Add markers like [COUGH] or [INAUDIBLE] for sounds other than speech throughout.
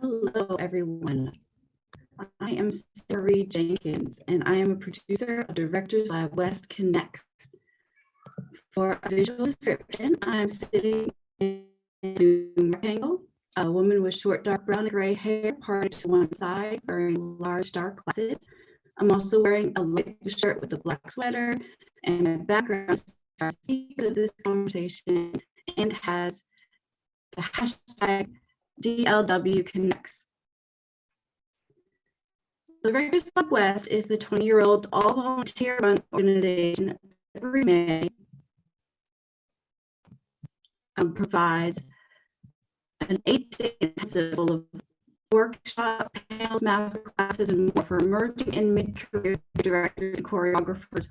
Hello, everyone. I am Sari Jenkins, and I am a producer of Directors Lab West Connects. For a visual description, I'm sitting in a rectangle, a woman with short, dark brown and gray hair parted to one side, wearing large, dark glasses. I'm also wearing a light shirt with a black sweater, and my background starts of this conversation and has the hashtag DLW Connects. The Directors Lab West is the 20-year-old all-volunteer run organization every May um, provides an eight-day intensive full of workshop, panels, master classes, and more for emerging and mid-career directors and choreographers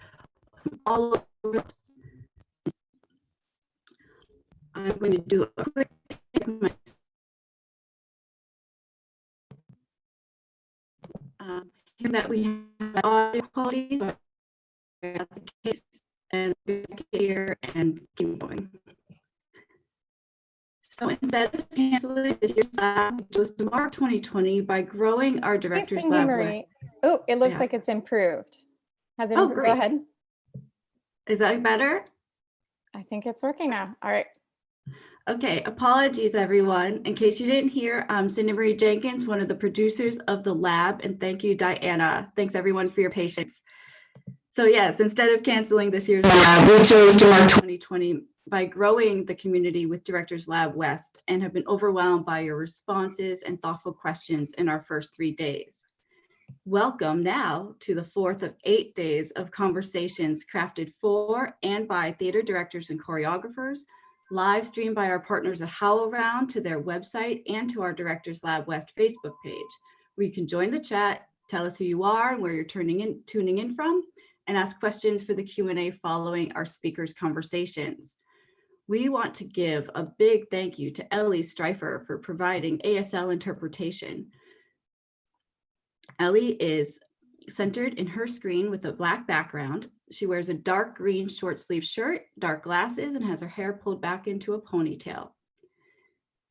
from all over. I'm going to do a quick um, that we have audio quality, but that's the case, and here and keep going. So instead of canceling this year's lab, we chose to mark 2020 by growing our director's lab. Oh, it looks Yeah. like it's improved. Has it, Oh, improved? go ahead. Is that better? I think it's working now. All right. Okay, apologies, everyone. In case you didn't hear, I'm Cindy Marie Jenkins, one of the producers of the lab, and thank you, Diana. Thanks, everyone, for your patience. So yes, instead of canceling this year's lab, we chose to mark 2020 by growing the community with Directors Lab West and have been overwhelmed by your responses and thoughtful questions in our first three days. Welcome now to the fourth of eight days of conversations crafted for and by theater directors and choreographers live streamed by our partners at HowlRound to their website and to our Directors Lab West Facebook page, where you can join the chat, tell us who you are and where you're turning in, tuning in from, and ask questions for the Q&A following our speakers' conversations. We want to give a big thank you to Ellie Streifer for providing ASL interpretation. Ellie is centered in her screen with a black background. She wears a dark green short sleeve shirt, dark glasses, and has her hair pulled back into a ponytail.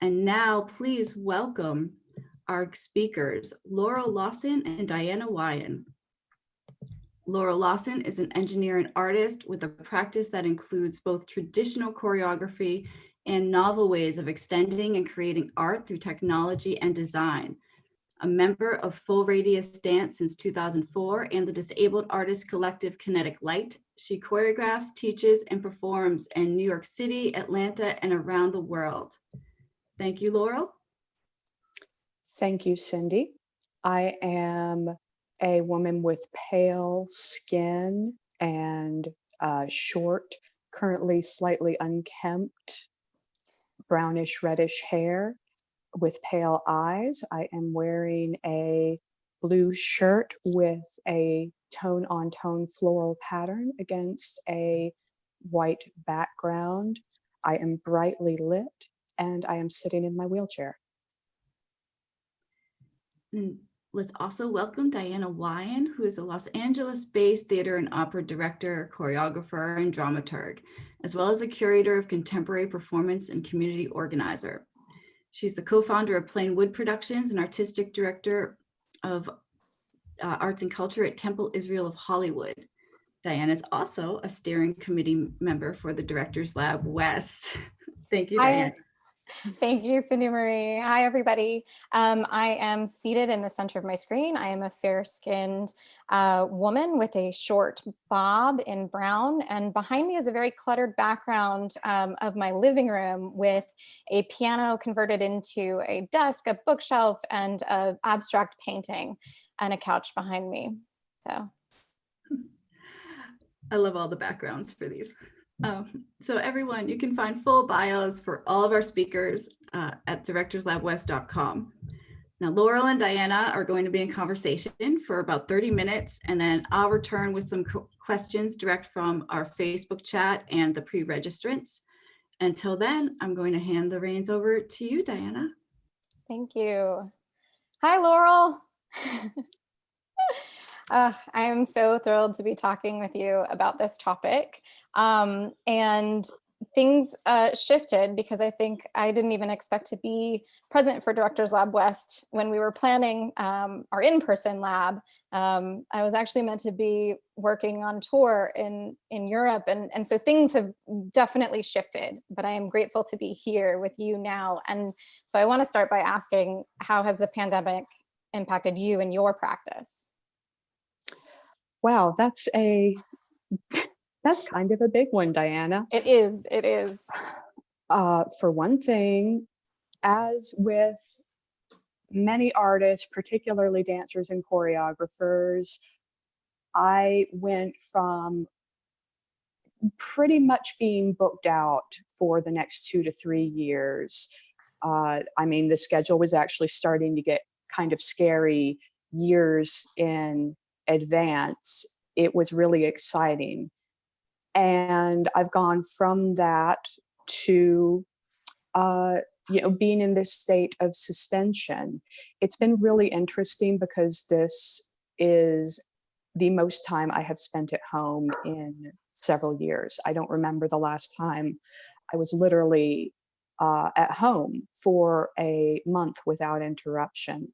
And now please welcome our speakers, Laurel Lawson and Diana Wyenn. Laurel Lawson is an engineer and artist with a practice that includes both traditional choreography and novel ways of extending and creating art through technology and design a member of Full Radius Dance since 2004 and the Disabled Artist Collective Kinetic Light. She choreographs, teaches, and performs in New York City, Atlanta, and around the world. Thank you, Laurel. Thank you, Cindy. I am a woman with pale skin and uh, short, currently slightly unkempt, brownish reddish hair with pale eyes. I am wearing a blue shirt with a tone on tone floral pattern against a white background. I am brightly lit and I am sitting in my wheelchair. And let's also welcome Diana Wyenn, who is a Los Angeles-based theater and opera director, choreographer, and dramaturg, as well as a curator of contemporary performance and community organizer. She's the co-founder of Plain Wood Productions and artistic director of uh, arts and culture at Temple Israel of Hollywood. Diana is also a steering committee member for the Directors Lab West. [LAUGHS] Thank you. Diana. Thank you, Cindy Marie. Hi, everybody. Um, I am seated in the center of my screen. I am a fair-skinned uh, woman with a short bob in brown, and behind me is a very cluttered background um, of my living room with a piano converted into a desk, a bookshelf, and an abstract painting, and a couch behind me. So I love all the backgrounds for these. Um, so everyone, you can find full bios for all of our speakers uh, at directorslabwest.com. Now, Laurel and Diana are going to be in conversation for about 30 minutes, and then I'll return with some questions direct from our Facebook chat and the pre-registrants. Until then, I'm going to hand the reins over to you, Diana. Thank you. Hi, Laurel. [LAUGHS] Uh, I am so thrilled to be talking with you about this topic. Um, and things uh, shifted because I think I didn't even expect to be present for Directors Lab West when we were planning um, our in-person lab. Um, I was actually meant to be working on tour in, in Europe. And, and so things have definitely shifted, but I am grateful to be here with you now. And so I wanna start by asking, how has the pandemic impacted you and your practice? Wow, that's a that's kind of a big one, Diana. It is, it is. Uh, for one thing, as with many artists, particularly dancers and choreographers, I went from pretty much being booked out for the next two to three years. Uh, I mean, the schedule was actually starting to get kind of scary years in advance. It was really exciting. And I've gone from that to uh, you know, being in this state of suspension. It's been really interesting because this is the most time I have spent at home in several years. I don't remember the last time I was literally uh, at home for a month without interruption.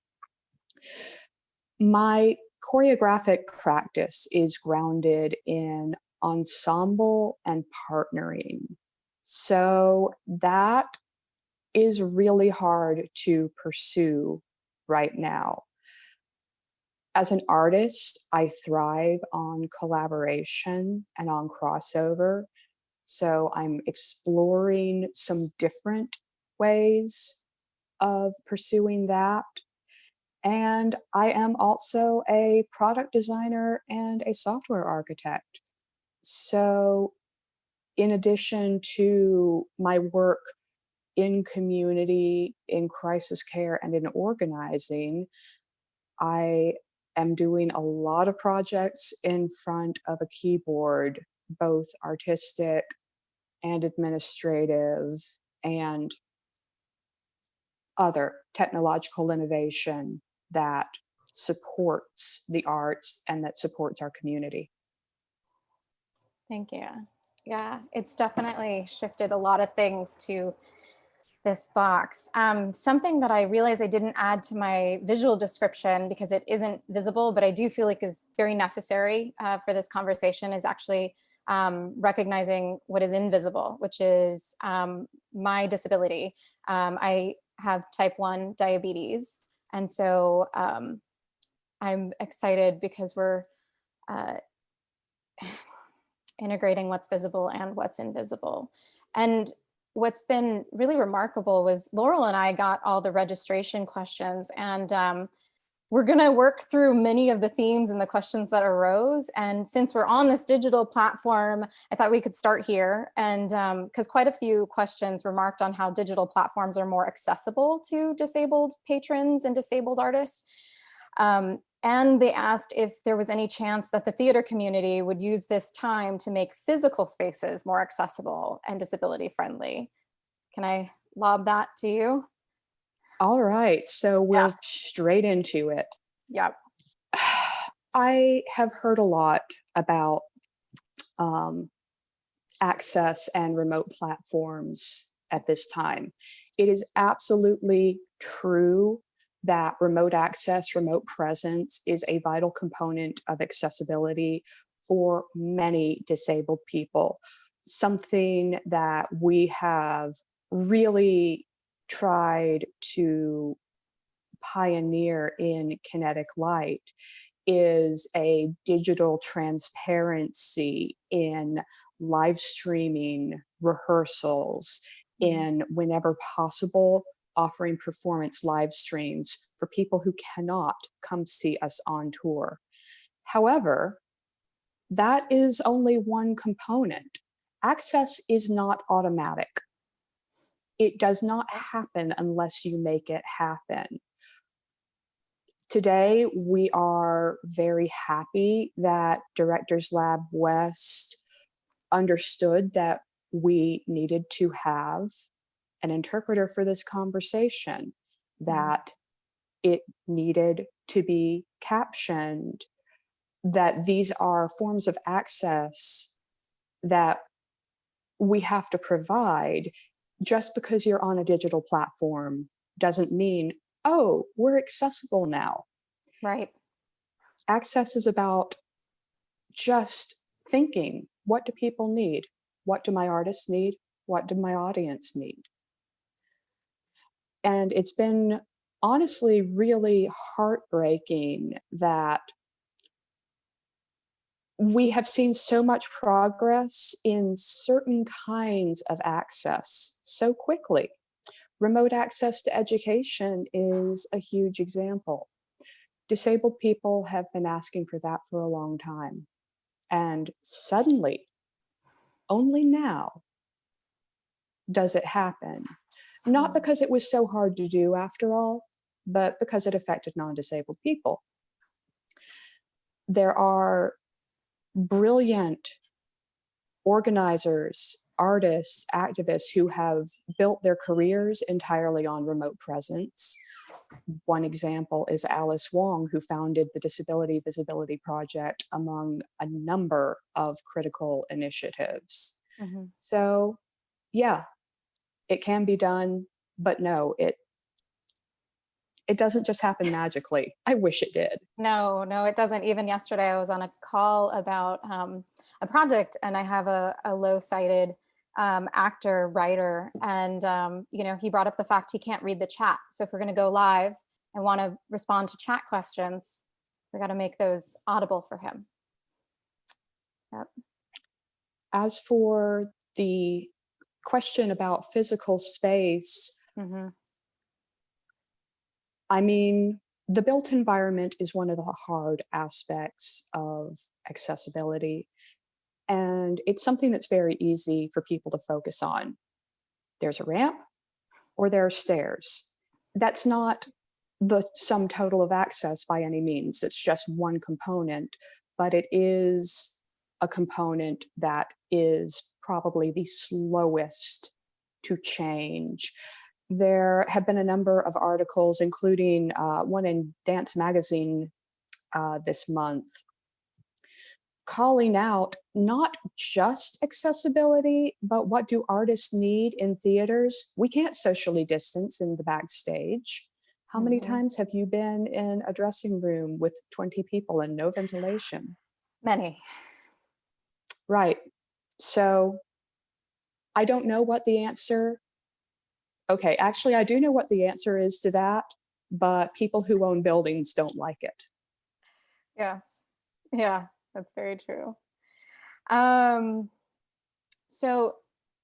My choreographic practice is grounded in ensemble and partnering. So that is really hard to pursue right now. As an artist, I thrive on collaboration and on crossover. So I'm exploring some different ways of pursuing that. And I am also a product designer and a software architect. So in addition to my work in community, in crisis care, and in organizing, I am doing a lot of projects in front of a keyboard, both artistic and administrative and other technological innovation that supports the arts and that supports our community. Thank you. Yeah, it's definitely shifted a lot of things to this box. Um, something that I realized I didn't add to my visual description because it isn't visible, but I do feel like is very necessary uh, for this conversation is actually um, recognizing what is invisible, which is um, my disability. Um, I have type 1 diabetes. And so um, I'm excited because we're uh, [SIGHS] integrating what's visible and what's invisible. And what's been really remarkable was Laurel and I got all the registration questions and um, we're gonna work through many of the themes and the questions that arose. And since we're on this digital platform, I thought we could start here. And because um, quite a few questions remarked on how digital platforms are more accessible to disabled patrons and disabled artists. Um, and they asked if there was any chance that the theater community would use this time to make physical spaces more accessible and disability friendly. Can I lob that to you? All right, so we're yeah. straight into it. Yep. [SIGHS] I have heard a lot about um, access and remote platforms at this time. It is absolutely true that remote access, remote presence is a vital component of accessibility for many disabled people. Something that we have really tried to pioneer in Kinetic Light is a digital transparency in live streaming rehearsals mm-hmm. in whenever possible offering performance live streams for people who cannot come see us on tour. However, that is only one component. Access is not automatic. It does not happen unless you make it happen. Today, we are very happy that Directors Lab West understood that we needed to have an interpreter for this conversation, mm-hmm. that it needed to be captioned, that these are forms of access that we have to provide just because you're on a digital platform doesn't mean, oh, we're accessible now. Right. Access is about just thinking, what do people need? What do my artists need? What do my audience need? And it's been honestly really heartbreaking that we have seen so much progress in certain kinds of access so quickly. Remote access to education is a huge example. Disabled people have been asking for that for a long time. And suddenly, only now, does it happen. Not Mm. because it was so hard to do after all, but because it affected non-disabled people. There are brilliant organizers, artists, activists who have built their careers entirely on remote presence. One example is Alice Wong, who founded the Disability Visibility Project among a number of critical initiatives. Mhm. So yeah, it can be done, but no, it it doesn't just happen magically. I wish it did. No, no, it doesn't. Even yesterday, I was on a call about um, a project, and I have a, a low-sighted um, actor, writer, and um, you know, he brought up the fact he can't read the chat. So if we're going to go live and want to respond to chat questions, we got to make those audible for him. Yep. As for the question about physical space, hmm I mean, the built environment is one of the hard aspects of accessibility. And it's something that's very easy for people to focus on. There's a ramp or there are stairs. That's not the sum total of access by any means. It's just one component, but it is a component that is probably the slowest to change there have been a number of articles, including uh, one in Dance Magazine uh, this month, calling out not just accessibility, but what do artists need in theaters? We can't socially distance in the backstage. How many Mhm. times have you been in a dressing room with 20 people and no ventilation? Many. Right. So I don't know what the answer. Okay, actually, I do know what the answer is to that, but people who own buildings don't like it. Yes. Yeah, that's very true. Um, so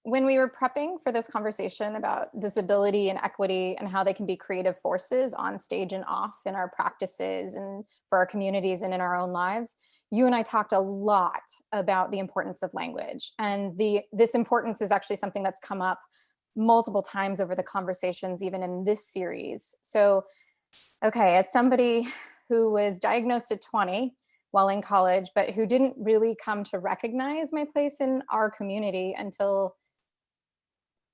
when we were prepping for this conversation about disability and equity and how they can be creative forces on stage and off in our practices and for our communities and in our own lives, you and I talked a lot about the importance of language. And the this importance is actually something that's come up multiple times over the conversations, even in this series. So, okay, as somebody who was diagnosed at 20 while in college, but who didn't really come to recognize my place in our community until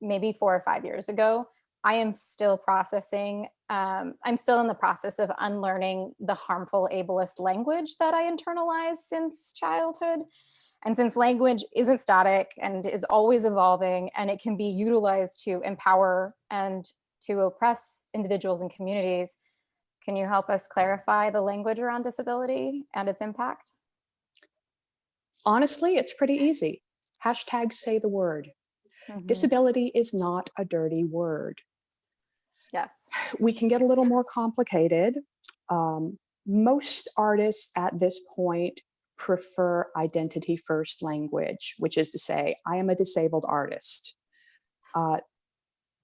maybe four or five years ago, I am still processing. Um, I'm still in the process of unlearning the harmful ableist language that I internalized since childhood. And since language isn't static and is always evolving and it can be utilized to empower and to oppress individuals and communities, can you help us clarify the language around disability and its impact? Honestly, it's pretty easy. Hashtag say the word. Mhm. Disability is not a dirty word. Yes. we can get a little more complicated. Um, most artists at this point prefer identity first language, which is to say, I am a disabled artist. Uh,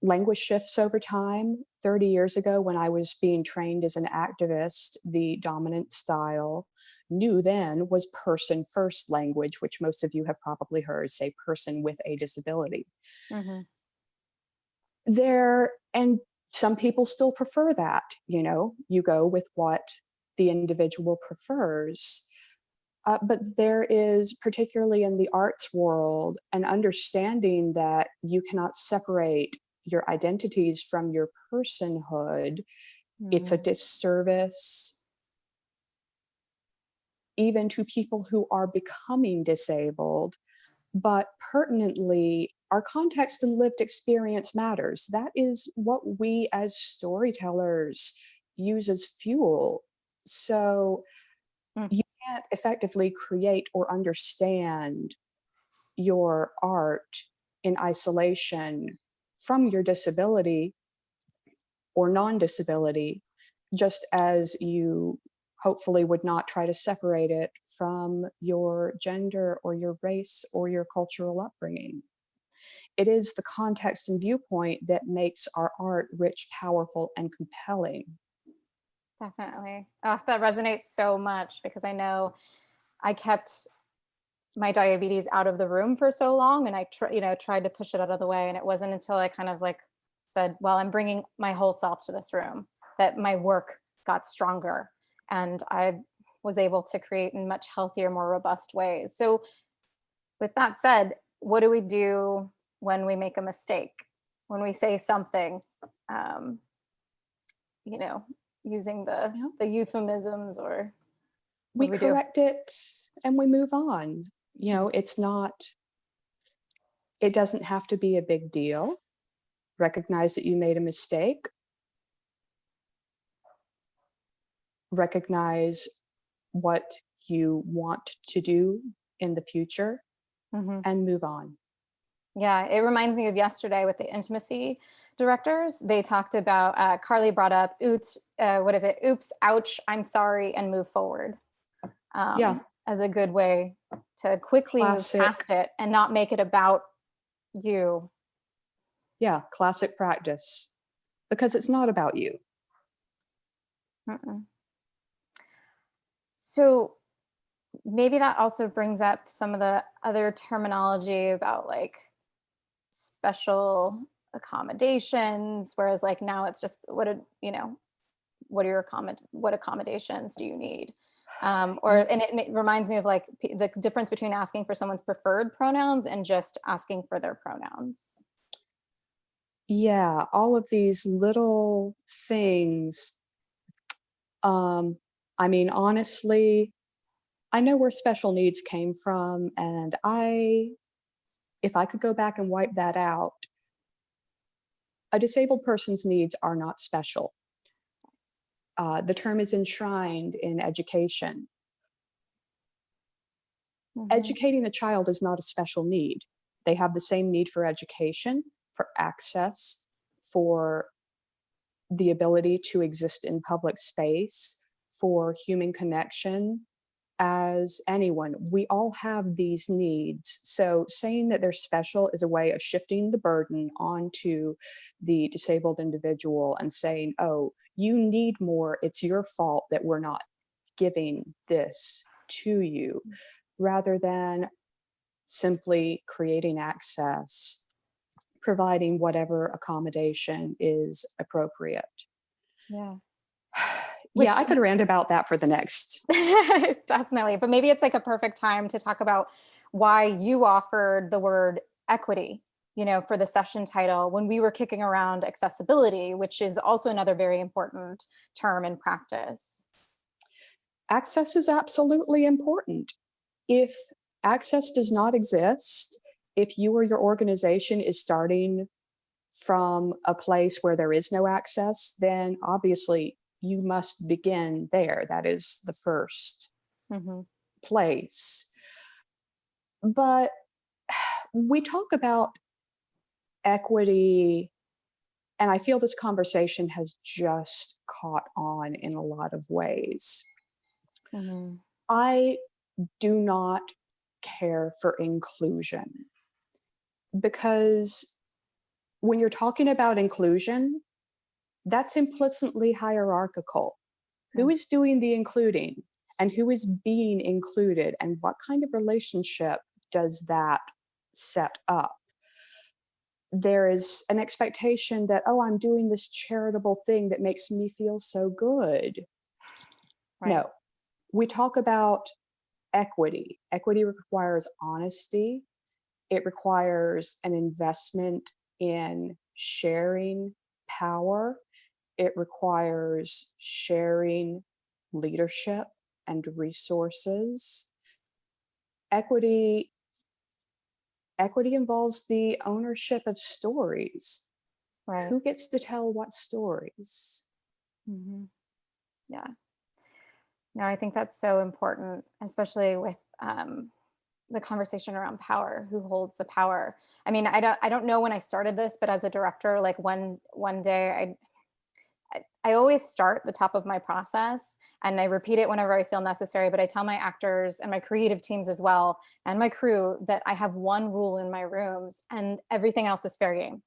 language shifts over time. 30 years ago, when I was being trained as an activist, the dominant style new then was person first language, which most of you have probably heard say person with a disability Mhm. there and some people still prefer that you know you go with what the individual prefers uh, but there is particularly in the arts world an understanding that you cannot separate your identities from your personhood it's a Mm. disservice even to people who are becoming disabled but pertinently, our context and lived experience matters. That is what we as storytellers use as fuel. So Mm. you can't effectively create or understand your art in isolation from your disability or non-disability, just as you hopefully would not try to separate it from your gender or your race or your cultural upbringing. It is the context and viewpoint that makes our art rich, powerful, and compelling. Definitely. Oh, that resonates so much because I know I kept my diabetes out of the room for so long and I you know tried to push it out of the way and it wasn't until I kind of like said, well, I'm bringing my whole self to this room that my work got stronger and I was able to create in much healthier, more robust ways. So with that said, what do we do when we make a mistake? When we say something, um, you know, using the Yeah. the euphemisms or we do we do? correct it and we move on. You know, it's not, it doesn't have to be a big deal. Recognize that you made a mistake. Recognize what you want to do in the future Mhm. and move on. Yeah, it reminds me of yesterday with the intimacy directors. They talked about uh, Carly brought up oops, uh, what is it? Oops, ouch, I'm sorry, and move forward. Um, Yeah. as a good way to quickly Classic. move past it and not make it about you. Yeah, classic practice because it's not about you. Mm-mm. So maybe that also brings up some of the other terminology about like special accommodations, whereas like now it's just what a you know, what are your accommod what accommodations do you need? Um, [SIGHS] or and it, it reminds me of like the difference between asking for someone's preferred pronouns and just asking for their pronouns. Yeah, all of these little things. Um, I mean, honestly, I know where special needs came from, and I, if I could go back and wipe that out, a disabled person's needs are not special. Uh, the term is enshrined in education. Mhm. Educating a child is not a special need. They have the same need for education, for access, for the ability to exist in public space, for human connection as anyone. We all have these needs. So saying that they're special is a way of shifting the burden onto the disabled individual and saying, oh, you need more. It's your fault that we're not giving this to you mm. rather than simply creating access, providing whatever accommodation is appropriate. Yeah. [SIGHS] yeah, I could rant about that for the next. [LAUGHS] Definitely. But maybe it's like a perfect time to talk about why you offered the word equity, you know, for the session title when we were kicking around accessibility, which is also another very important term in practice. Access is absolutely important. If access does not exist, if you or your organization is starting from a place where there is no access, then obviously you must begin there. That is the first Mhm. place. But [SIGHS] we talk about equity, and I feel this conversation has just caught on in a lot of ways. Mhm. I do not care for inclusion because when you're talking about inclusion, that's implicitly hierarchical. Who Hmm. is doing the including and who is being included and what kind of relationship does that set up? There is an expectation that, oh, I'm doing this charitable thing that makes me feel so good. Right. No, we talk about equity. Equity requires honesty. It requires an investment in sharing power. It requires sharing leadership and resources. Equity equity involves the ownership of stories. Right. Who gets to tell what stories? Mhm. Yeah. No, I think that's so important, especially with um, the conversation around power. Who holds the power? I mean, I don't, I don't know when I started this, but as a director, like one one day, I, I, always start the top of my process, and I repeat it whenever I feel necessary. But I tell my actors and my creative teams as well, and my crew that I have one rule in my rooms, and everything else is fair game.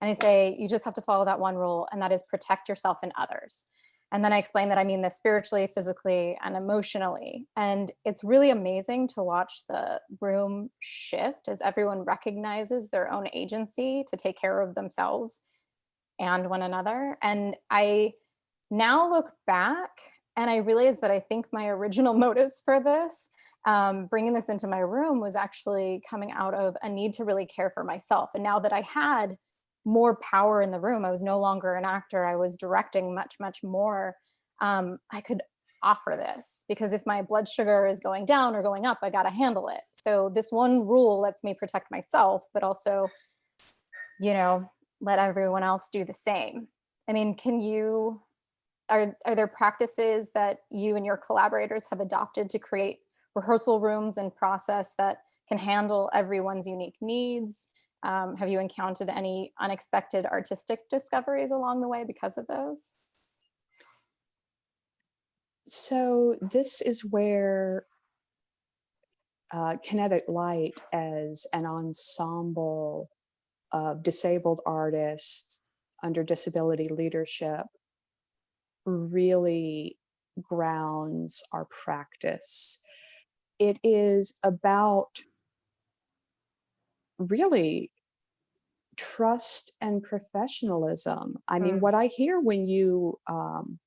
And I say, you just have to follow that one rule, and that is protect yourself and others. And then I explain that I mean this spiritually, physically, and emotionally. And it's really amazing to watch the room shift as everyone recognizes their own agency to take care of themselves and one another. And I now look back and I realize that I think my original [LAUGHS] motives for this, um, bringing this into my room, was actually coming out of a need to really care for myself. And now that I had more power in the room. I was no longer an actor. I was directing much, much more. Um, I could offer this because if my blood sugar is going down or going up, I got to handle it. So this one rule lets me protect myself, but also, you know, let everyone else do the same. I mean, can you, are, are there practices that you and your collaborators have adopted to create rehearsal rooms and process that can handle everyone's unique needs? Um, have you encountered any unexpected artistic discoveries along the way because of those? So this is where uh, Kinetic Light as an ensemble of disabled artists under disability leadership really grounds our practice. It is about really trust and professionalism. I mean, Mm. what I hear when you um,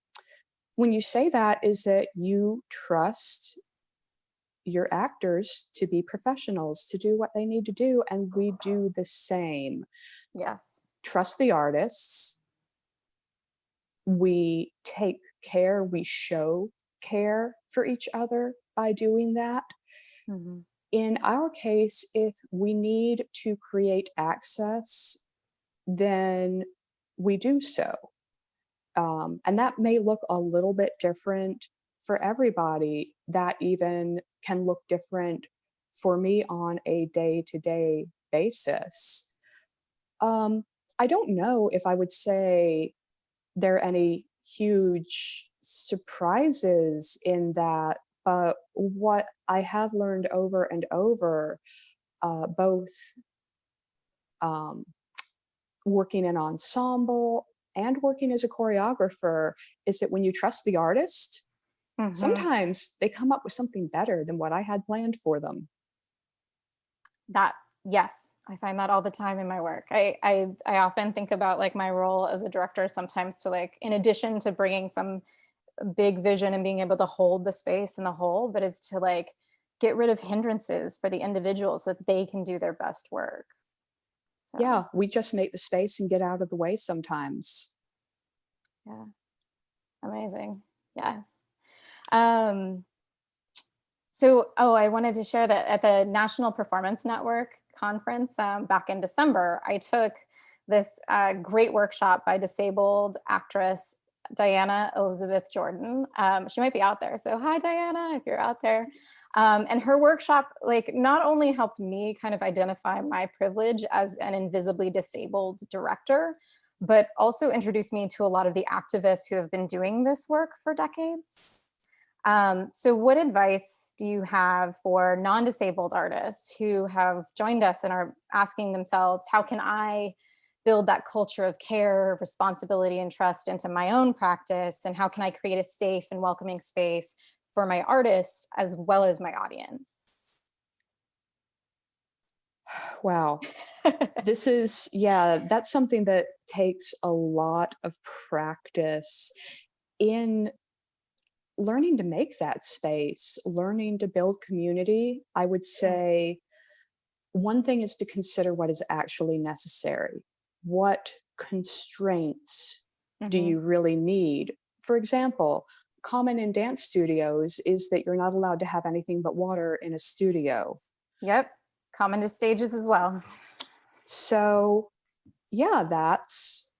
when you say that is that you trust your actors to be professionals, to do what they need to do, and we do the same. Yes. Trust the artists. We take care, we show care for each other by doing that Mhm. in our case, if we need to create access, then we do so. Um, and that may look a little bit different for everybody. That even can look different for me on a day-to-day basis. Um, I don't know if I would say there are any huge surprises in that but what I have learned over and over, uh, both um, working in ensemble and working as a choreographer, is that when you trust the artist, Mhm. sometimes they come up with something better than what I had planned for them. That, yes, I find that all the time in my work. I, I, I often think about like my role as a director sometimes to like, in addition to bringing some big vision and being able to hold the space and the whole, but is to like get rid of hindrances for the individual so that they can do their best work. So, Yeah, we just make the space and get out of the way sometimes. Yeah. Amazing. Yes. Um, so, oh, I wanted to share that at the National Performance Network conference um, back in December, I took this uh, great workshop by disabled actress Diana Elizabeth Jordan. Um, she might be out there. So hi, Diana, if you're out there. Um, and her workshop, like not only helped me kind of identify my privilege as an invisibly disabled director, but also introduced me to a lot of the activists who have been doing this work for decades. Um, so what advice do you have for non-disabled artists who have joined us and are asking themselves, how can I build that culture of care, responsibility, and trust into my own practice? And how can I create a safe and welcoming space for my artists as well as my audience? [SIGHS] Wow. [LAUGHS] this is, yeah, that's something that takes a lot of practice in learning to make that space, learning to build community. I would say one thing is to consider what is actually necessary. What constraints do Mhm. you really need? For example, common in dance studios is that you're not allowed to have anything but water in a studio. Yep. Common to stages as well. So yeah, that's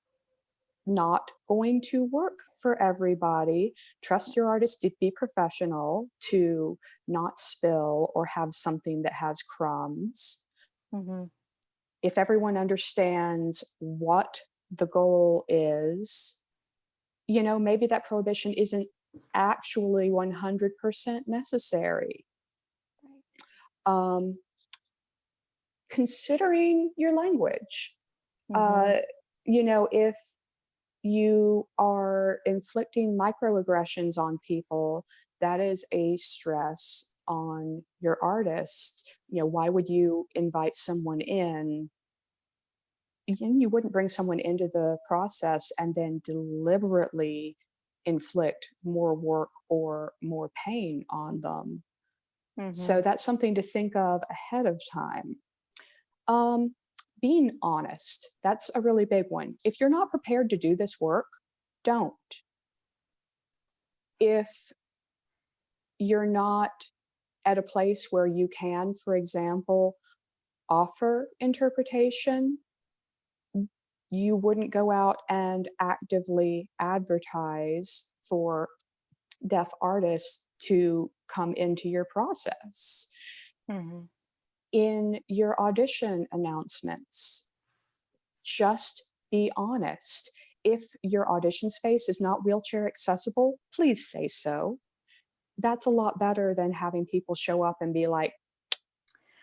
not going to work for everybody. Trust your artist to be professional, to not spill or have something that has crumbs. Mhm. If everyone understands what the goal is, you know, maybe that prohibition isn't actually 100% necessary. Um, considering your language, Mhm. uh, you know, if you are inflicting microaggressions on people, that is a stress on your artist. You know, why would you invite someone in? You, you wouldn't bring someone into the process and then deliberately inflict more work or more pain on them. So Mhm. that's something to think of ahead of time. Um, being honest, that's a really big one. If you're not prepared to do this work, don't. If you're not at a place where you can, for example, offer interpretation, you wouldn't go out and actively advertise for deaf artists to come into your process Mhm. In your audition announcements. Just be honest. If your audition space is not wheelchair accessible, please say so. That's a lot better than having people show up and be like,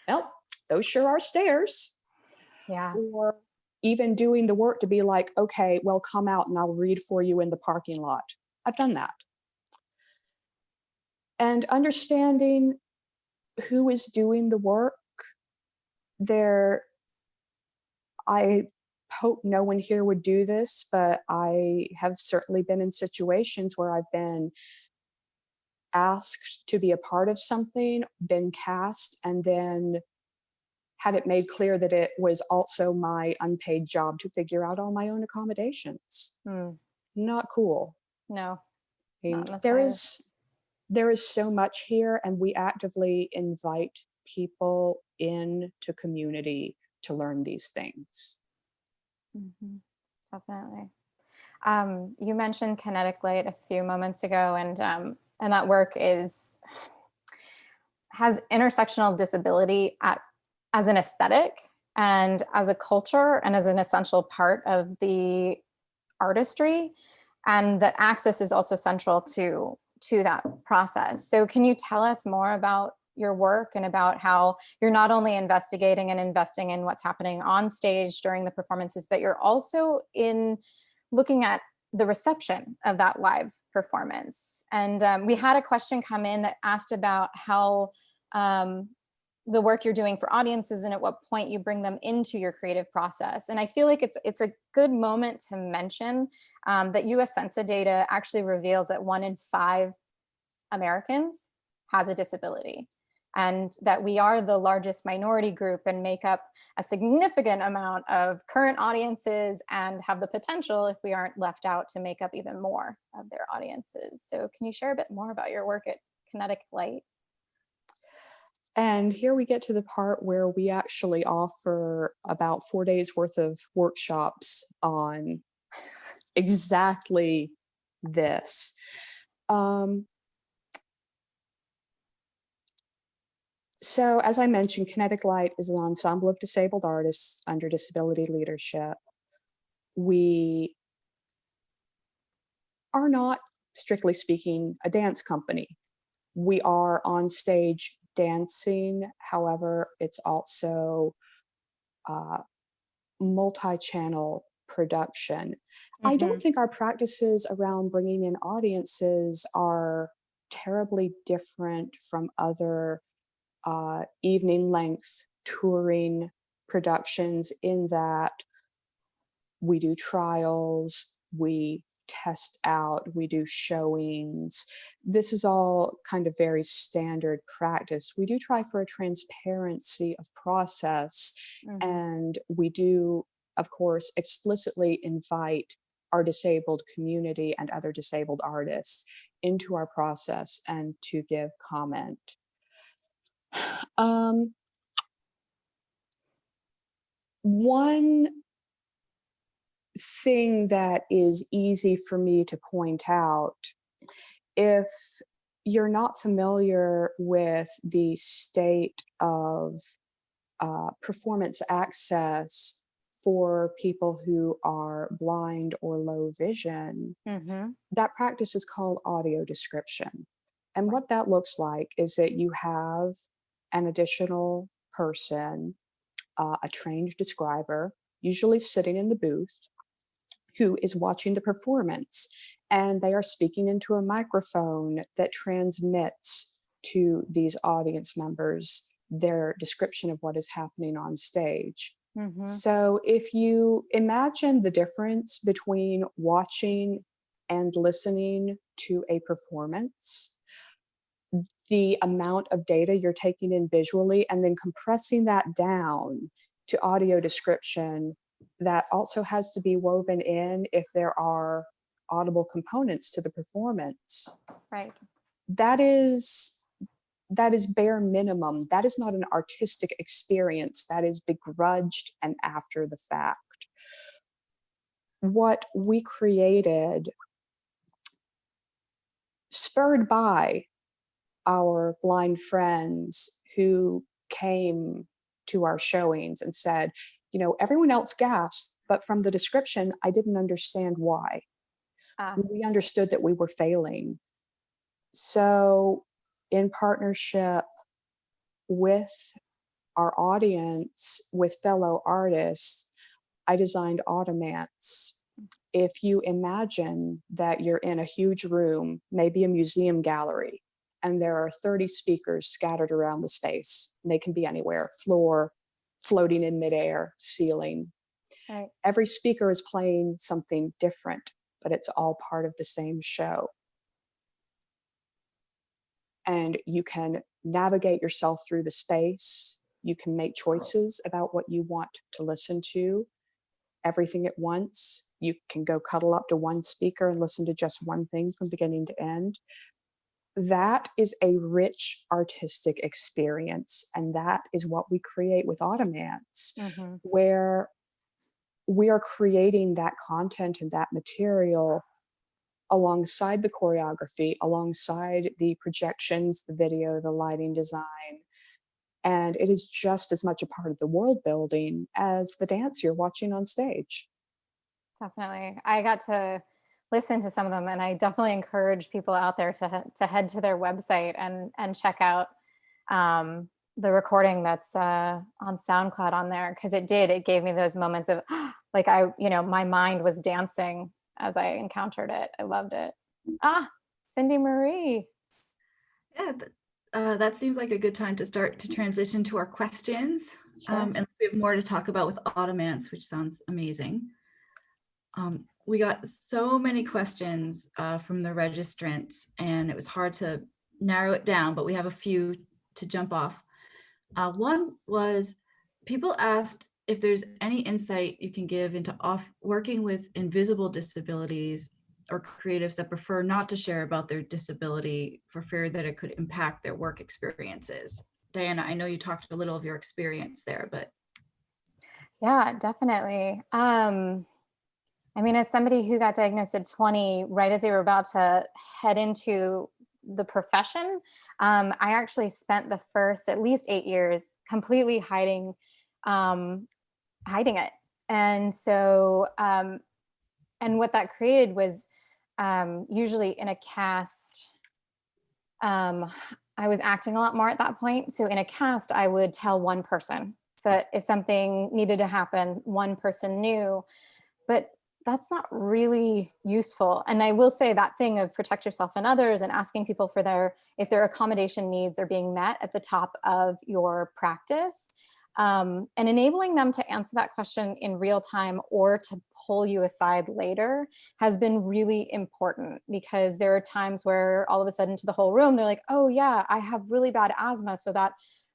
well, those sure are stairs. Yeah. Or even doing the work to be like, okay, well, come out and I'll read for you in the parking lot. I've done that. And understanding who is doing the work there i hope no one here would do this but i have certainly been in situations where i've been asked to be a part of something been cast and then had it made clear that it was also my unpaid job to figure out all my own accommodations Mm. not cool No. I mean, Not in the there is there is so much here and we actively invite people into community to learn these things. Mhm. Definitely. Um, you mentioned kinetic light a few moments ago, and um, and that work is has intersectional disability at as an aesthetic and as a culture and as an essential part of the artistry, and that access is also central to to that process. So, can you tell us more about your work and about how you're not only investigating and investing in what's happening on stage during the performances, but you're also in looking at the reception of that live performance. And um, we had a question come in that asked about how um, the work you're doing for audiences and at what point you bring them into your creative process. And I feel like it's it's a good moment to mention um, that US Census data actually reveals that one in five Americans has a disability and that we are the largest minority group and make up a significant amount of current audiences and have the potential if we aren't left out to make up even more of their audiences. So can you share a bit more about your work at Kinetic Light? And here we get to the part where we actually offer about four days worth of workshops on exactly this. Um, so as I mentioned, Kinetic Light is an ensemble of disabled artists under disability leadership. We are not, strictly speaking, a dance company. We are on stage dancing. However, it's also uh, multi-channel production. I Mhm. don't think our practices around bringing in audiences are terribly different from other uh, evening length touring productions in that we do trials, we test out, we do showings. This is all kind of very standard practice. We do try for a transparency of process Mhm. and we do, of course, explicitly invite our disabled community and other disabled artists into our process and to give comment. Um, one thing that is easy for me to point out, if you're not familiar with the state of uh, performance access for people who are blind or low vision, Mhm. that practice is called audio description. And what that looks like is that you have an additional person, uh, a trained describer, usually sitting in the booth, who is watching the performance. And they are speaking into a microphone that transmits to these audience members their description of what is happening on stage. Mhm. So if you imagine the difference between watching and listening to a performance, the amount of data you're taking in visually and then compressing that down to audio description that also has to be woven in if there are audible components to the performance. Right. that is that is bare minimum. That is not an artistic experience. That is begrudged and after the fact. What we created spurred by our blind friends who came to our showings and said you know everyone else gasped but from the description i didn't understand why Ah, we understood that we were failing. So, in partnership with our audience, with fellow artists, I designed Audimance. If you imagine that you're in a huge room, maybe a museum gallery, and there are 30 speakers scattered around the space, they can be anywhere floor, floating in midair, ceiling. Right. Every speaker is playing something different but it's all part of the same show. And you can navigate yourself through the space. You can make choices about what you want to listen to, everything at once. You can go cuddle up to one speaker and listen to just one thing from beginning to end. That is a rich artistic experience. And that is what we create with Audimance mhm. where we are creating that content and that material alongside the choreography, alongside the projections, the video, the lighting design. And it is just as much a part of the world building as the dance you're watching on stage. Definitely. I got to listen to some of them and I definitely encourage people out there to, to head to their website and, and check out um, the recording that's uh, on SoundCloud on there. Cause it did, it gave me those moments of [GASPS] like, I, you know, my mind was dancing as I encountered it. I loved it. Ah, Cindy Marie. Yeah, uh, that seems like a good time to start to transition to our questions. Sure. Um, and we have more to talk about with Audimance, which sounds amazing. Um, we got so many questions uh, from the registrants and it was hard to narrow it down, but we have a few to jump off. Uh, one was people asked if there's any insight you can give into off working with invisible disabilities or creatives that prefer not to share about their disability for fear that it could impact their work experiences. Diana, I know you talked a little of your experience there, but Yeah, definitely. Um, I mean, as somebody who got diagnosed at 20, right as they were about to head into the profession, um, I actually spent the first at least eight years completely hiding, um, hiding it. And so, um, and what that created was um, usually in a cast, um, I was acting a lot more at that point. So in a cast, I would tell one person so that if something needed to happen, one person knew. But that's not really useful. And I will say that thing of protect yourself and others and asking people for their, if their accommodation needs are being met at the top of your practice um, and enabling them to answer that question in real time or to pull you aside later has been really important because there are times where all of a sudden to the whole room, they're like, oh yeah, I have really bad asthma. So that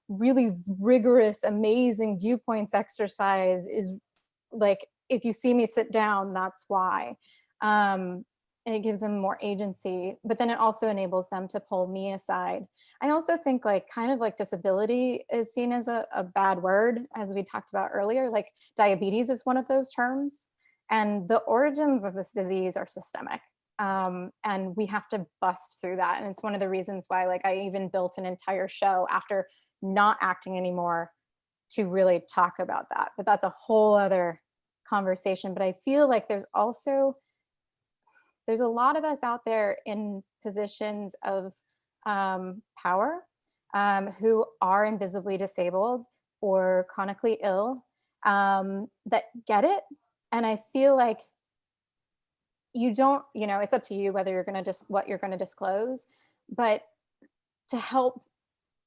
really rigorous, amazing viewpoints exercise is like, if you see me sit down, that's why. Um, and it gives them more agency, but then it also enables them to pull me aside. I also think like kind of like disability is seen as a, a bad word, as we talked about earlier, like diabetes is one of those terms. And the origins of this disease are systemic. Um, and we have to bust through that. And it's one of the reasons why like I even built an entire show after not acting anymore to really talk about that. But that's a whole other conversation. But I feel like there's also, there's a lot of us out there in positions of um, power um, who are invisibly disabled or chronically ill um, that get it. And I feel like you don't, you know, it's up to you whether you're going to just what you're going to disclose, but to help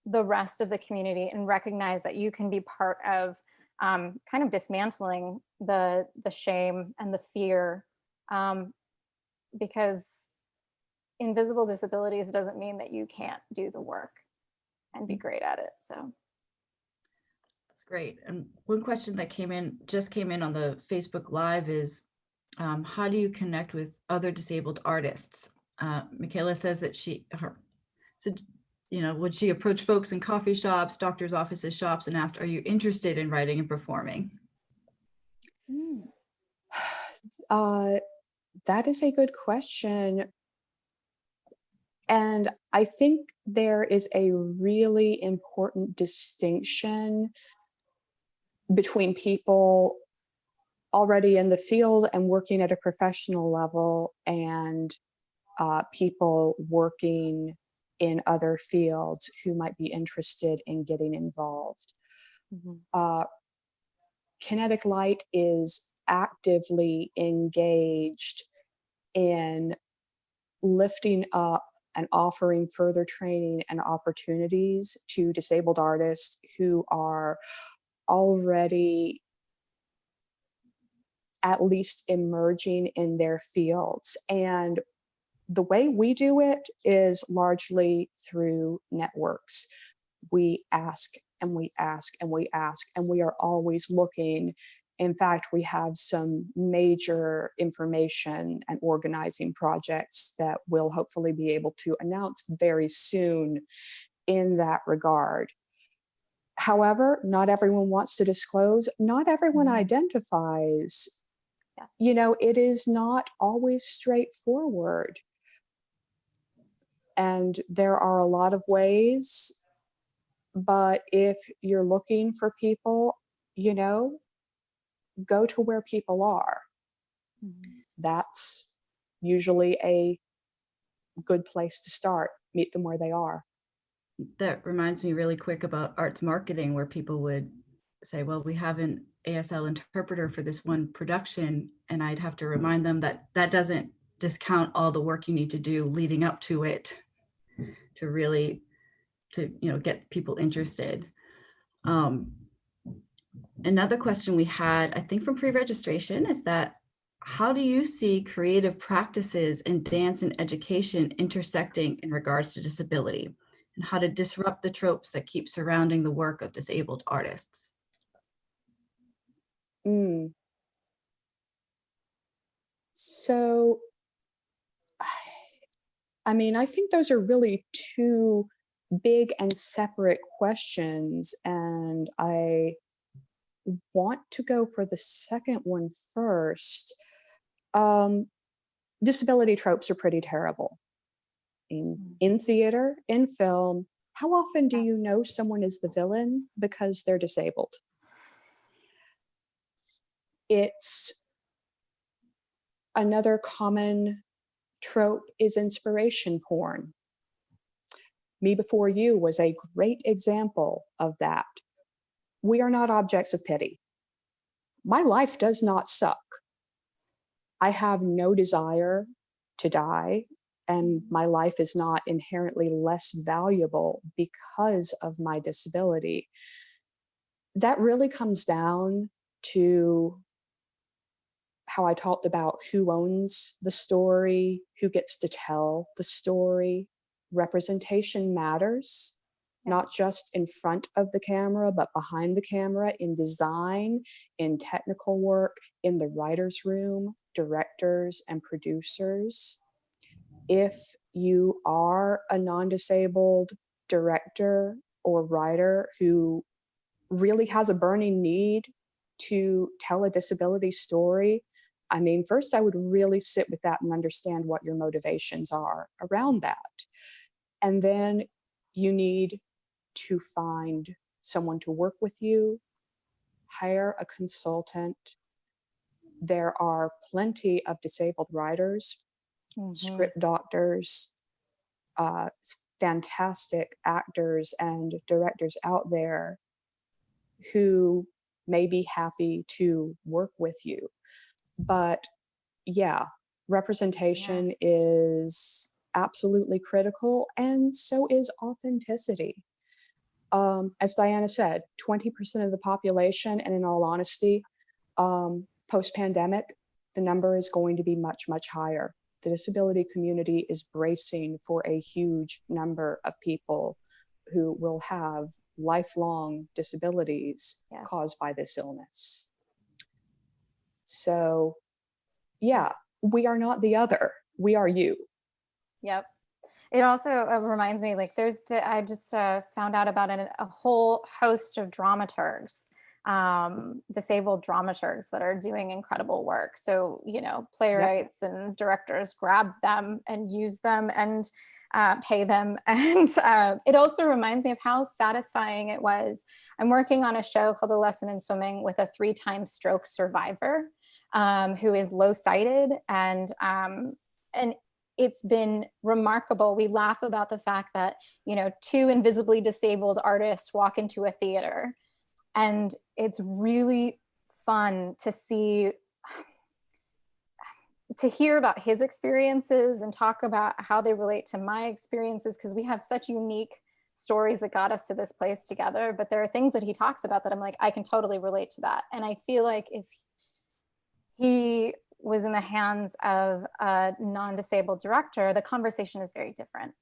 the rest of the community and recognize that you can be part of um, kind of dismantling the the shame and the fear um, because invisible disabilities doesn't mean that you can't do the work and be great at it. So That's great. And one question that came in, just came in on the Facebook Live is, um, how do you connect with other disabled artists? Uh, Michaela says that she, her, so, you know, would she approach folks in coffee shops, doctors' offices, shops, and asked, are you interested in writing and performing? [SIGHS] Uh, that is a good question. And I think there is a really important distinction between people already in the field and working at a professional level and uh, people working in other fields who might be interested in getting involved. Mhm. Uh, Kinetic Light is actively engaged in lifting up and offering further training and opportunities to disabled artists who are already at least emerging in their fields. And the way we do it is largely through networks. We ask and we ask and we ask, and we are always looking. In fact, we have some major information and organizing projects that we'll hopefully be able to announce very soon in that regard. However, not everyone wants to disclose, not everyone Mhm. identifies you know, it is not always straightforward. And there are a lot of ways, but if you're looking for people, you know, go to where people are. Mhm. That's usually a good place to start. Meet them where they are. That reminds me really quick about arts marketing where people would say, well, we have an ASL interpreter for this one production. And I'd have to remind them that that doesn't discount all the work you need to do leading up to it to really, to, you know, get people interested. Um, another question we had, I think from pre-registration is that how do you see creative practices in dance and education intersecting in regards to disability? and how to disrupt the tropes that keep surrounding the work of disabled artists. Mm. So, I mean, I think those are really two big and separate questions. And I want to go for the second one first. Um, disability tropes are pretty terrible. In, Mm. in theater, in film, how often do you know someone is the villain because they're disabled? It's another common trope is inspiration porn. Me Before You was a great example of that. We are not objects of pity. My life does not suck. I have no desire to die, and my life is not inherently less valuable because of my disability. That really comes down to how I talked about who owns the story, who gets to tell the story. Representation matters, not just in front of the camera, but behind the camera in design, in technical work, in the writer's room, directors and producers. if you are a non-disabled director or writer who really has a burning need to tell a disability story, I mean, first I would really sit with that and understand what your motivations are around that. And then you need to find someone to work with you, hire a consultant. There are plenty of disabled writers, Mhm. script doctors, uh, fantastic actors and directors out there who may be happy to work with you. But yeah, representation is absolutely critical and so is authenticity. Um, as Diana said, 20% of the population, and in all honesty, um, post-pandemic, the number is going to be much, much higher. The disability community is bracing for a huge number of people who will have lifelong disabilities Yes. caused by this illness. So yeah, we are not the other, we are you. Yep. It also uh, reminds me, like, there's the, I just uh, found out about an, a whole host of dramaturgs, um, disabled dramaturgs that are doing incredible work. So, you know, playwrights and directors grab them and use them and uh, pay them. [LAUGHS] And uh, it also reminds me of how satisfying it was. I'm working on a show called A Lesson in Swimming with a three time stroke survivor um, who is low sighted and um, and it's been remarkable. We laugh about the fact that, you know, two invisibly disabled artists walk into a theater. And it's really fun to see to hear about his experiences and talk about how they relate to my experiences because we have such unique stories that got us to this place together. But there are things that he talks about that I'm like I can totally relate to that. And I feel like if he was in the hands of a non-disabled director, the conversation is very different.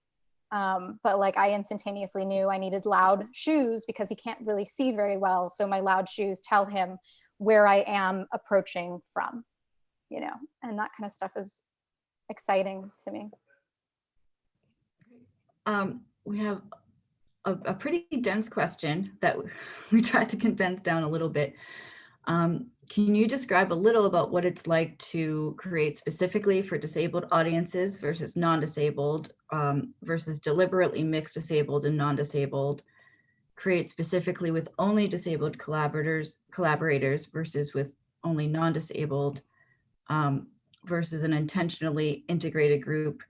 Um, but like I instantaneously knew I needed loud shoes because he can't really see very well. So my loud shoes tell him where I am approaching from, you know, and that kind of stuff is exciting to me. Um, we have a, a pretty dense question that [LAUGHS] we tried to condense down a little bit. Um, can you describe a little about what it's like to create specifically for disabled audiences versus non-disabled um, versus deliberately mixed disabled and non-disabled, create specifically with only disabled collaborators, collaborators versus with only non-disabled um, versus an intentionally integrated group?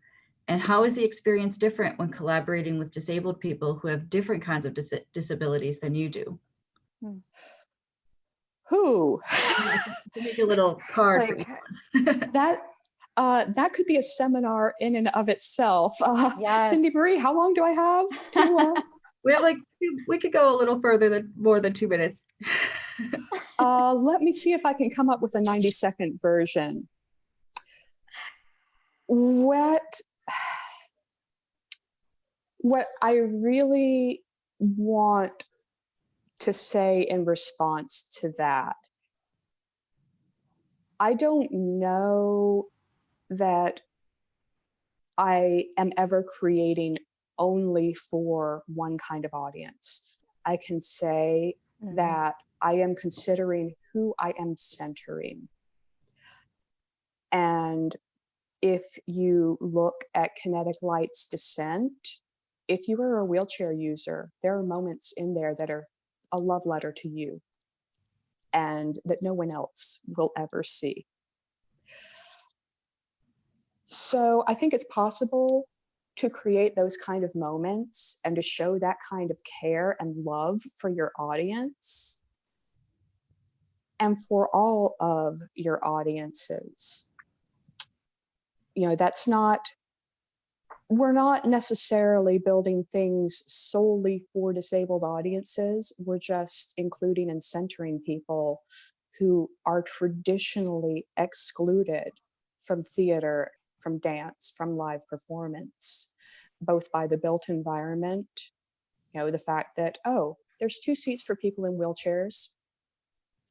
And how is the experience different when collaborating with disabled people who have different kinds of dis disabilities than you do? Who? [LAUGHS] Make a little card. Like, [LAUGHS] that uh, that could be a seminar in and of itself. [LAUGHS] Uh, Cindy Marie, how long do I have to? Uh, we have like, we could go a little further than more than two minutes. uh, let me see if I can come up with a 90 second version. What [SIGHS] what I really want to say in response to that, I don't know that I am ever creating only for one kind of audience. I can say Mhm. that I am considering who I am centering. And if you look at Kinetic Light's Descent, if you are a wheelchair user, there are moments in there that are a love letter to you and that no one else will ever see. So I think it's possible to create those kind of moments and to show that kind of care and love for your audience and for all of your audiences. You know, that's not, we're not necessarily building things solely for disabled audiences. We're just including and centering people who are traditionally excluded from theater, from dance, from live performance, both by the built environment, you know, the fact that, oh, there's two seats for people in wheelchairs,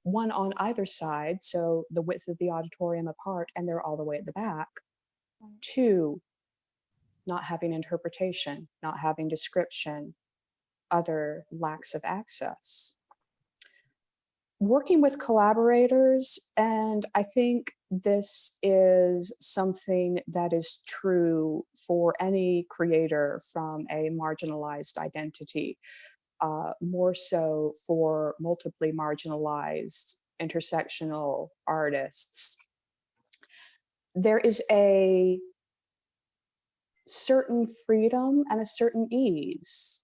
one on either side, so the width of the auditorium apart, and they're all the way at the back. Two, not having interpretation, not having description, other lacks of access. Working with collaborators, and I think this is something that is true for any creator from a marginalized identity, uh, more so for multiply marginalized intersectional artists. There is a certain freedom and a certain ease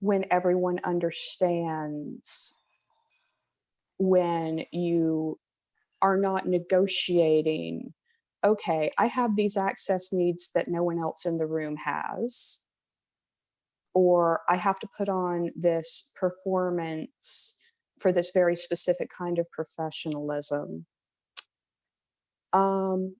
when everyone understands when you are not negotiating okay i have these access needs that no one else in the room has or i have to put on this performance for this very specific kind of professionalism. Um,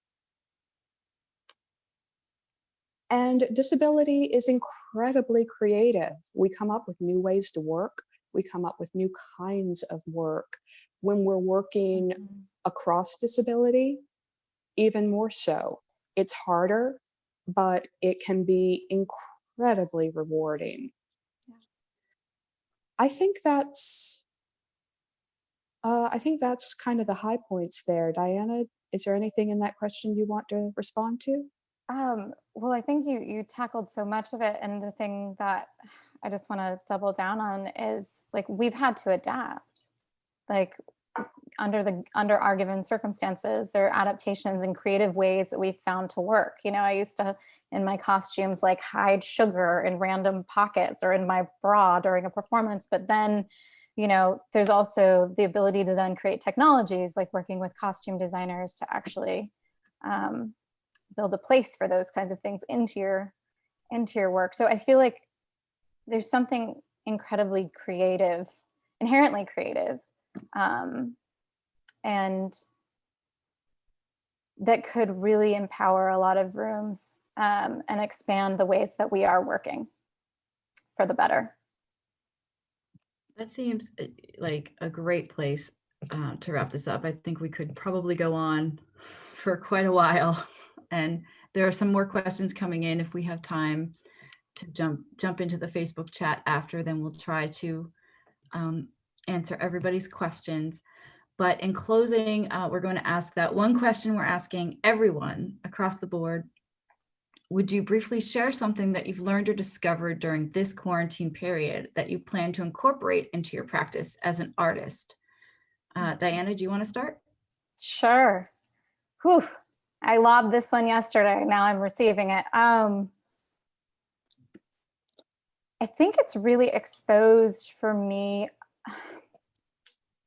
and disability is incredibly creative. We come up with new ways to work. We come up with new kinds of work. When we're working Mhm. across disability, even more so. It's harder, but it can be incredibly rewarding. Yeah. I think that's, uh, I think that's kind of the high points there. Diana, is there anything in that question you want to respond to? Um, well, I think you you tackled so much of it, and the thing that I just want to double down on is like we've had to adapt. Like under the under our given circumstances, there are adaptations and creative ways that we've found to work. You know, I used to in my costumes like hide sugar in random pockets or in my bra during a performance, but then you know, there's also the ability to then create technologies like working with costume designers to actually um, build a place for those kinds of things into your into your work. So I feel like there's something incredibly creative, inherently creative, um, and that could really empower a lot of rooms um, and expand the ways that we are working for the better. That seems uh, like a great place uh, to wrap this up. I think we could probably go on [LAUGHS] for quite a while. And there are some more questions coming in if we have time to jump jump into the Facebook chat after, then we'll try to um, answer everybody's questions. But in closing, uh, we're going to ask that one question we're asking everyone across the board. Would you briefly share something that you've learned or discovered during this quarantine period that you plan to incorporate into your practice as an artist? Uh, Diana, do you want to start? Sure. Whew. I lobbed this one yesterday. Now I'm receiving it. Um, I think it's really exposed for me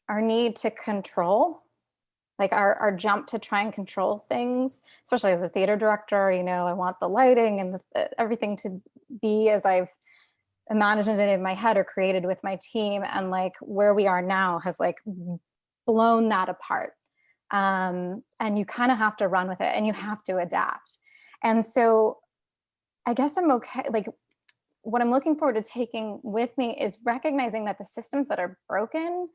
our need to control, like our, our jump to try and control things, especially as a theater director, you know, I want the lighting and the, everything to be as I've imagined it in my head or created with my team. And like where we are now has like blown that apart um, and you kind of have to run with it and you have to adapt. And so I guess I'm okay. Like what I'm looking forward to taking with me is recognizing that the systems that are broken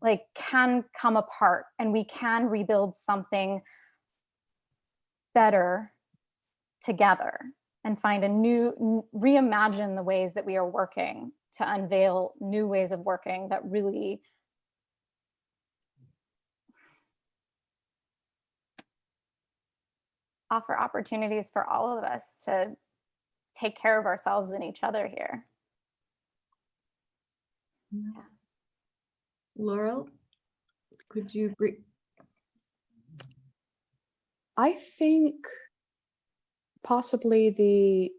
like can come apart and we can rebuild something better together and find a new reimagine the ways that we are working to unveil new ways of working that really offer opportunities for all of us to take care of ourselves and each other here. Yeah. Laurel, could you brief? I think possibly the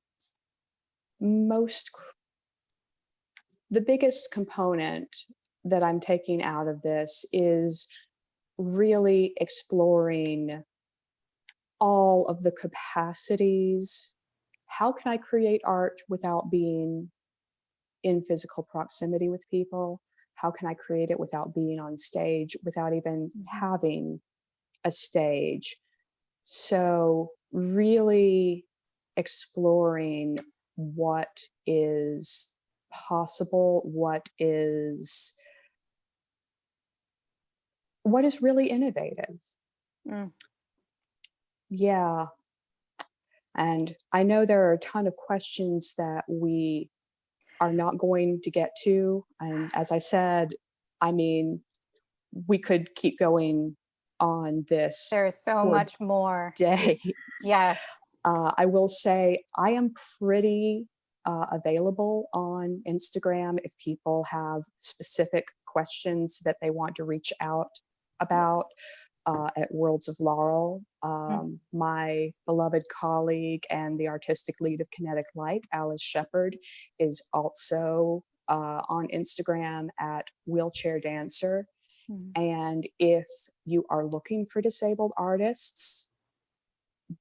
most, the biggest component that I'm taking out of this is really exploring all of the capacities. How can I create art without being in physical proximity with people? How can I create it without being on stage, without even having a stage? So really exploring what is possible, what is what is really innovative. Mm. Yeah. And I know there are a ton of questions that we are not going to get to. And as I said, I mean, we could keep going on this There is so much more. days. Yes. [LAUGHS] Uh, I will say I am pretty uh, available on Instagram if people have specific questions that they want to reach out about uh, at Worlds of Laurel. Um, My beloved colleague and the artistic lead of Kinetic Light, Alice Sheppard, is also uh, on Instagram at Wheelchair Dancer. Mm. And if you are looking for disabled artists,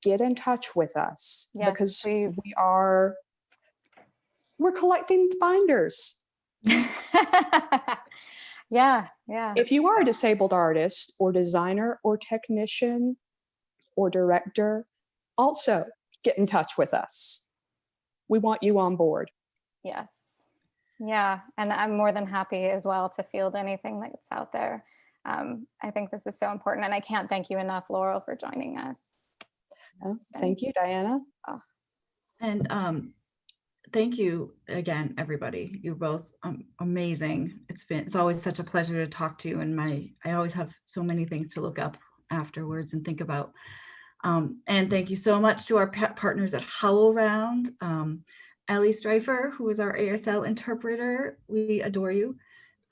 get in touch with us Yes, because please. we are we're collecting binders. [LAUGHS] yeah, yeah. If you are a disabled artist or designer or technician or director, also get in touch with us. We want you on board. Yes. Yeah. And I'm more than happy as well to field anything that's out there. Um, I think this is so important. And I can't thank you enough, Laurel, for joining us. Oh, Thank you, Diana. And um, thank you again, everybody. You're both um, amazing. It's been, it's always such a pleasure to talk to you and my, I always have so many things to look up afterwards and think about. Um, and thank you so much to our pa- partners at HowlRound. Um, Ellie Streifer, who is our ASL interpreter. We adore you.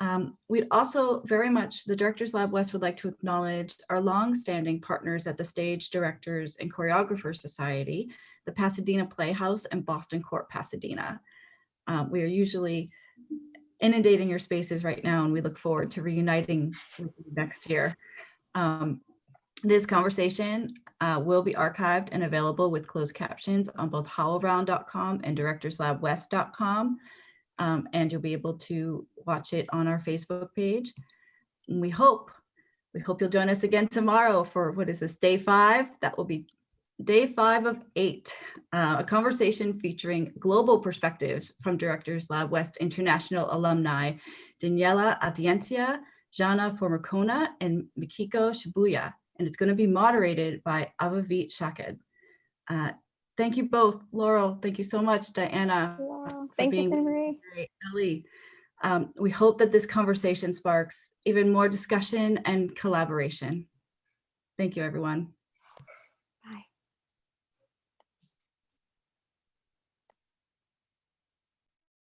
Um, we'd also very much, the Directors Lab West would like to acknowledge our longstanding partners at the Stage Directors and Choreographers Society, the Pasadena Playhouse and Boston Court Pasadena. Um, we are usually inundating your spaces right now and we look forward to reuniting next year. Um, this conversation uh, will be archived and available with closed captions on both howlround.com and directorslabwest.com. Um, and you'll be able to watch it on our Facebook page. And we hope, we hope you'll join us again tomorrow for, what is this, day five? That will be day five of eight, uh, a conversation featuring global perspectives from Directors Lab West International alumni, Daniela Atiencia, Jana Formicona, and Mikiko Shibuya. And it's going to be moderated by Avavit Shaked. Uh, thank you both, Laurel. Thank you so much, Diana. Wow. Thank you, Marie. Ellie. Um, we hope that this conversation sparks even more discussion and collaboration. Thank you, everyone.